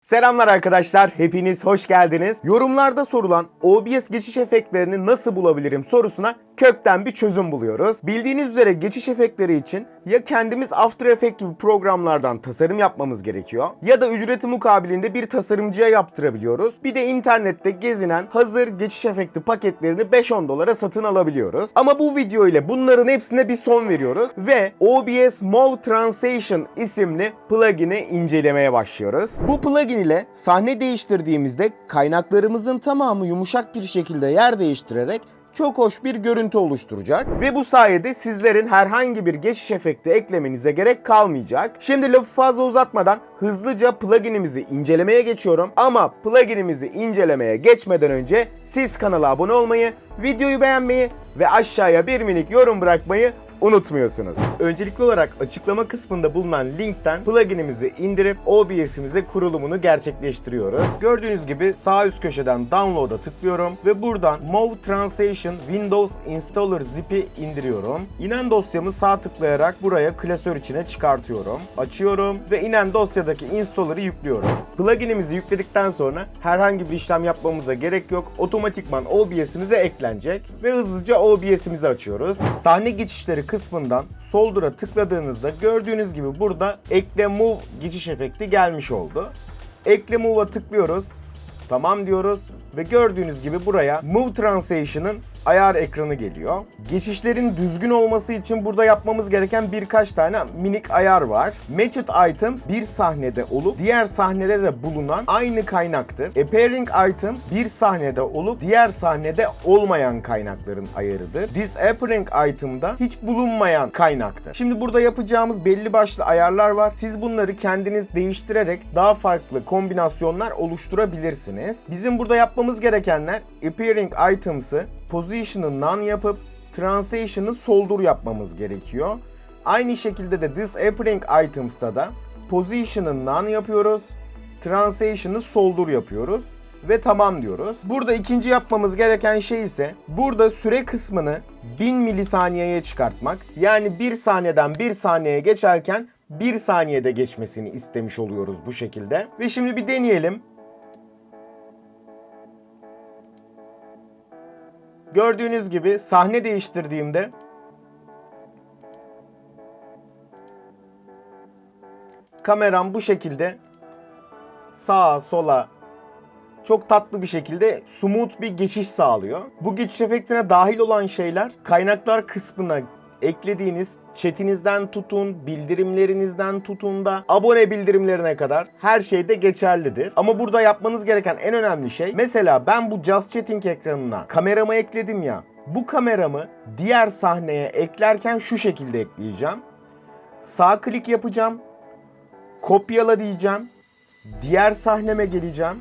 Selamlar arkadaşlar, hepiniz hoş geldiniz. Yorumlarda sorulan OBS geçiş efektlerini nasıl bulabilirim sorusuna kökten bir çözüm buluyoruz. Bildiğiniz üzere geçiş efektleri için ya kendimiz After Effects gibi programlardan tasarım yapmamız gerekiyor ya da ücreti mukabilinde bir tasarımcıya yaptırabiliyoruz. Bir de internette gezinen hazır geçiş efekti paketlerini 5-10 dolara satın alabiliyoruz. Ama bu video ile bunların hepsine bir son veriyoruz ve OBS Move Translation isimli plugin'i incelemeye başlıyoruz. Bu plugin ile sahne değiştirdiğimizde kaynaklarımızın tamamı yumuşak bir şekilde yer değiştirerek çok hoş bir görüntü oluşturacak ve bu sayede sizlerin herhangi bir geçiş efekti eklemenize gerek kalmayacak. Şimdi lafı fazla uzatmadan hızlıca pluginimizi incelemeye geçiyorum ama pluginimizi incelemeye geçmeden önce siz kanala abone olmayı, videoyu beğenmeyi ve aşağıya bir minik yorum bırakmayı unutmuyorsunuz. Öncelikli olarak açıklama kısmında bulunan linkten pluginimizi indirip OBS'imize kurulumunu gerçekleştiriyoruz. Gördüğünüz gibi sağ üst köşeden download'a tıklıyorum ve buradan Move Translation Windows Installer zip'i indiriyorum. İnen dosyamı sağ tıklayarak buraya klasör içine çıkartıyorum. Açıyorum ve inen dosyadaki installer'ı yüklüyorum. Pluginimizi yükledikten sonra herhangi bir işlem yapmamıza gerek yok. Otomatikman OBS'imize eklenecek ve hızlıca OBS'imizi açıyoruz. Sahne geçişleri kısmından Solder'a tıkladığınızda gördüğünüz gibi burada ekle move geçiş efekti gelmiş oldu. Ekle move'a tıklıyoruz. Tamam diyoruz ve gördüğünüz gibi buraya Move Translation'ın ayar ekranı geliyor. Geçişlerin düzgün olması için burada yapmamız gereken birkaç tane minik ayar var. Matched Items bir sahnede olup diğer sahnede de bulunan aynı kaynaktır. Appearing Items bir sahnede olup diğer sahnede olmayan kaynakların ayarıdır. Disappearing Item da hiç bulunmayan kaynaktır. Şimdi burada yapacağımız belli başlı ayarlar var. Siz bunları kendiniz değiştirerek daha farklı kombinasyonlar oluşturabilirsiniz. Bizim burada yapmamız gerekenler Appearing Items'ı Position'ı none yapıp Translation'ı soldur yapmamız gerekiyor. Aynı şekilde de Disappearing Items'ta da Position'ı none yapıyoruz. Translation'ı soldur yapıyoruz ve tamam diyoruz. Burada ikinci yapmamız gereken şey ise burada süre kısmını 1000 milisaniyeye çıkartmak. Yani 1 saniyeden 1 saniyeye geçerken 1 saniyede geçmesini istemiş oluyoruz bu şekilde. Ve şimdi bir deneyelim. Gördüğünüz gibi sahne değiştirdiğimde kameram bu şekilde sağa sola çok tatlı bir şekilde smooth bir geçiş sağlıyor. Bu geçiş efektine dahil olan şeyler kaynaklar kısmına eklediğiniz chatinizden tutun, bildirimlerinizden tutun da abone bildirimlerine kadar her şeyde geçerlidir. Ama burada yapmanız gereken en önemli şey mesela ben bu Just Chatting ekranına kameramı ekledim ya. Bu kameramı diğer sahneye eklerken şu şekilde ekleyeceğim. Sağ klik yapacağım. Kopyala diyeceğim. Diğer sahneme geleceğim.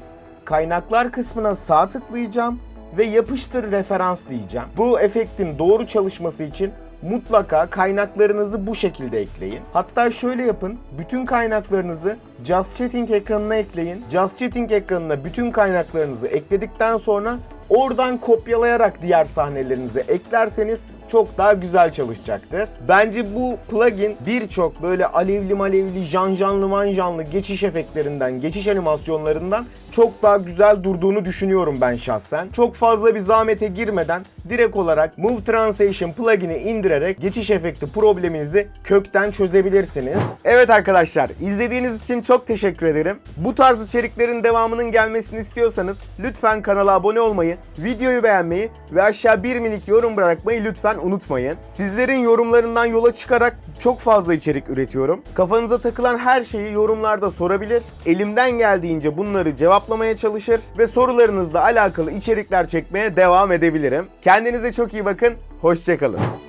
Kaynaklar kısmına sağ tıklayacağım ve yapıştır referans diyeceğim. Bu efektin doğru çalışması için mutlaka kaynaklarınızı bu şekilde ekleyin. Hatta şöyle yapın. Bütün kaynaklarınızı Just Chatting ekranına ekleyin. Just Chatting ekranına bütün kaynaklarınızı ekledikten sonra oradan kopyalayarak diğer sahnelerinize eklerseniz çok daha güzel çalışacaktır. Bence bu plugin birçok böyle alevli malevli, janjanlı manjanlı geçiş efektlerinden, geçiş animasyonlarından çok daha güzel durduğunu düşünüyorum ben şahsen. Çok fazla bir zahmete girmeden direkt olarak Move Translation plugin'i indirerek geçiş efekti probleminizi kökten çözebilirsiniz. Evet arkadaşlar izlediğiniz için çok teşekkür ederim. Bu tarz içeriklerin devamının gelmesini istiyorsanız lütfen kanala abone olmayı, videoyu beğenmeyi ve aşağı bir minik yorum bırakmayı lütfen unutmayın. Sizlerin yorumlarından yola çıkarak çok fazla içerik üretiyorum. Kafanıza takılan her şeyi yorumlarda sorabilir. Elimden geldiğince bunları cevaplamaya çalışır ve sorularınızla alakalı içerikler çekmeye devam edebilirim. Kendinize çok iyi bakın. Hoşçakalın.